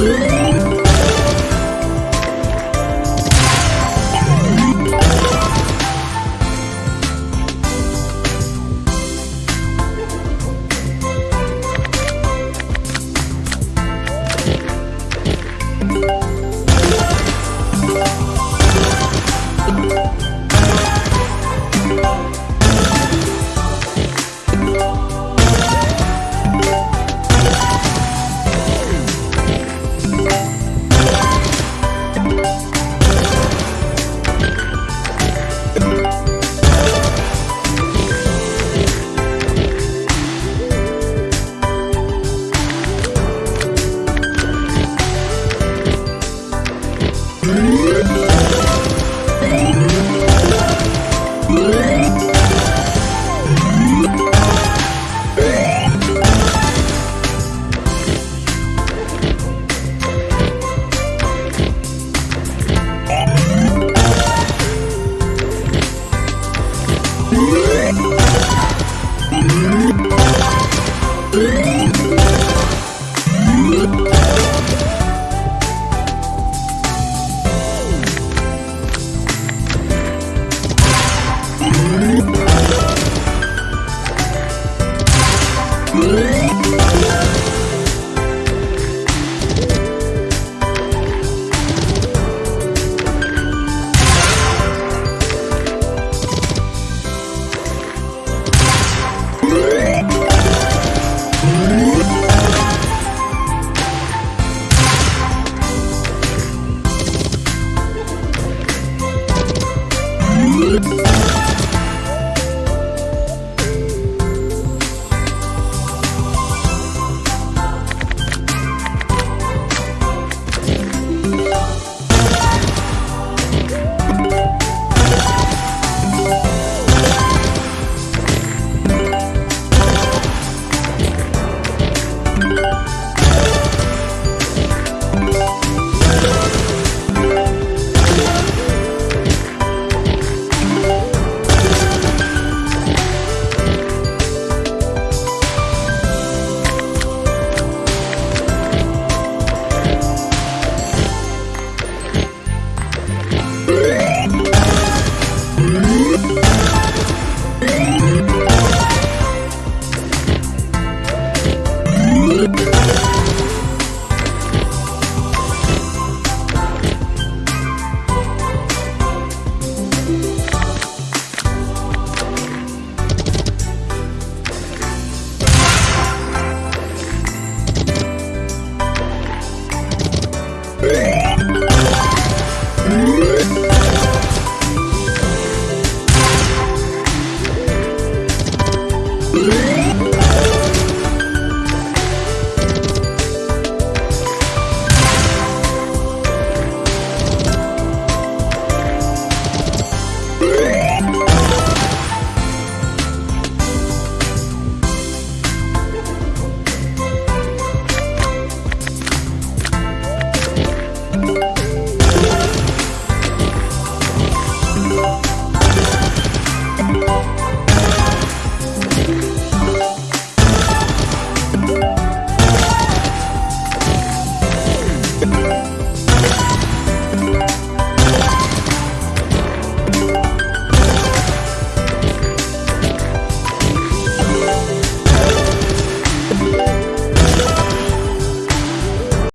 Música